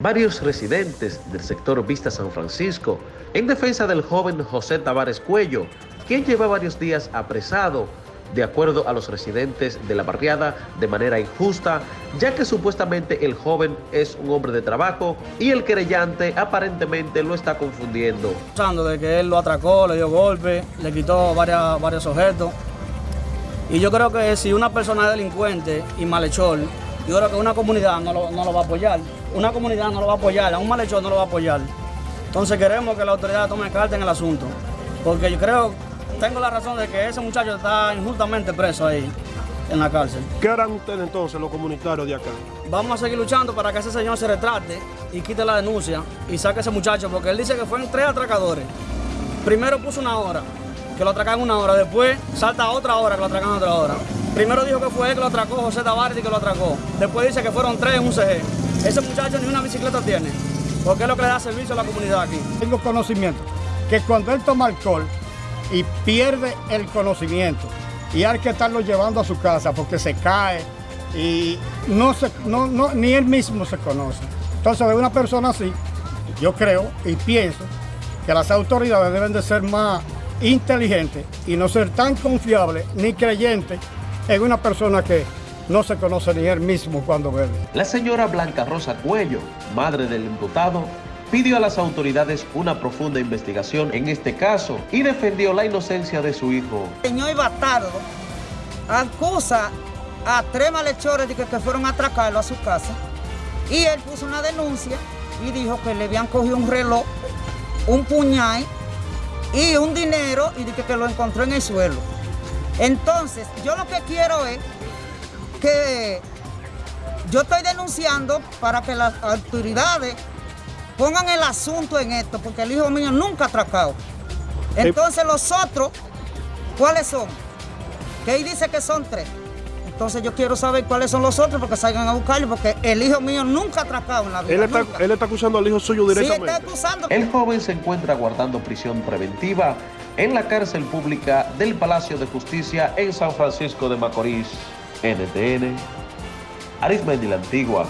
Varios residentes del sector Vista San Francisco en defensa del joven José Tavares Cuello, quien lleva varios días apresado, de acuerdo a los residentes de la barriada, de manera injusta, ya que supuestamente el joven es un hombre de trabajo y el querellante aparentemente lo está confundiendo. De que él lo atracó, le dio golpe, le quitó varias, varios objetos. Y yo creo que si una persona es delincuente y malhechor, yo creo que una comunidad no lo, no lo va a apoyar. Una comunidad no lo va a apoyar, a un malhechor no lo va a apoyar. Entonces queremos que la autoridad tome carta en el asunto. Porque yo creo, tengo la razón de que ese muchacho está injustamente preso ahí, en la cárcel. ¿Qué harán ustedes entonces, los comunitarios de acá? Vamos a seguir luchando para que ese señor se retrate y quite la denuncia y saque a ese muchacho, porque él dice que fueron tres atracadores. Primero puso una hora, que lo atracan una hora, después salta otra hora, que lo atracan otra hora. Primero dijo que fue él que lo atracó, José Tavares, y que lo atracó. Después dice que fueron tres en un CG. Ese muchacho ni una bicicleta tiene, porque es lo que le da servicio a la comunidad aquí. Tengo conocimiento que cuando él toma alcohol y pierde el conocimiento, y hay que estarlo llevando a su casa porque se cae y no se, no, no, ni él mismo se conoce. Entonces, de una persona así, yo creo y pienso que las autoridades deben de ser más inteligentes y no ser tan confiables ni creyentes en una persona que no se conoce ni él mismo cuando bebe. La señora Blanca Rosa Cuello, madre del imputado, pidió a las autoridades una profunda investigación en este caso y defendió la inocencia de su hijo. El señor Bastardo acusa a tres malhechores de que, que fueron a atracarlo a su casa y él puso una denuncia y dijo que le habían cogido un reloj, un puñal y un dinero y que, que lo encontró en el suelo. Entonces, yo lo que quiero es que yo estoy denunciando para que las autoridades pongan el asunto en esto, porque el hijo mío nunca ha atracado. Entonces los otros, ¿cuáles son? Que ahí dice que son tres. Entonces yo quiero saber cuáles son los otros porque salgan a buscarlo, porque el hijo mío nunca ha atracado en la vida. Él está, nunca. él está acusando al hijo suyo Sí, directamente. está acusando. El joven se encuentra guardando prisión preventiva en la cárcel pública del Palacio de Justicia en San Francisco de Macorís. NTN, Arismendi la Antigua.